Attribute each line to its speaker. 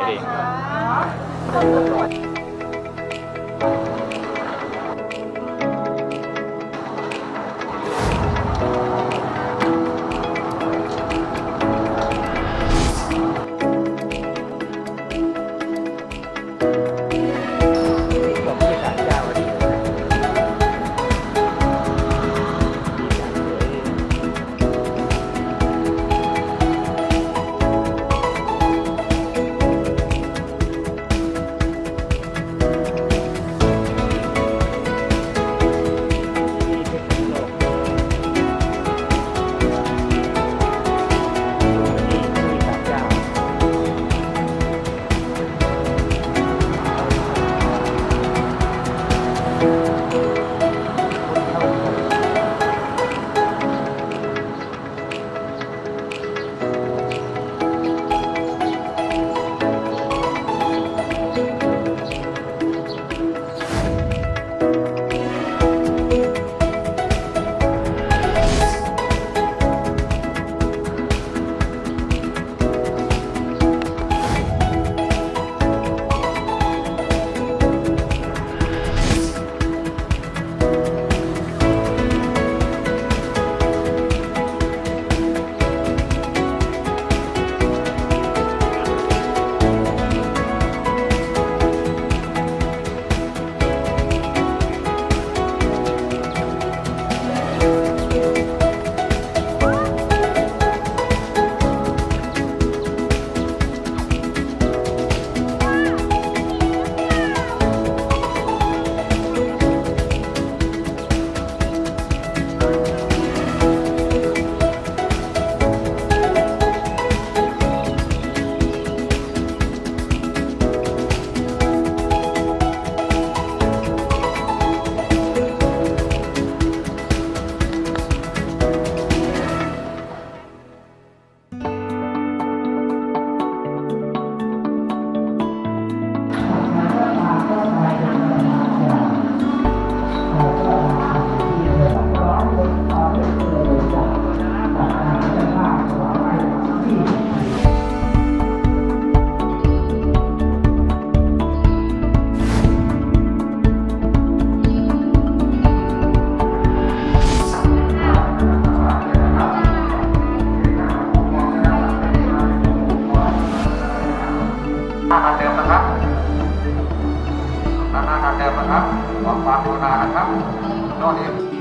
Speaker 1: vậy đi. ราธรร
Speaker 2: มนอนเอง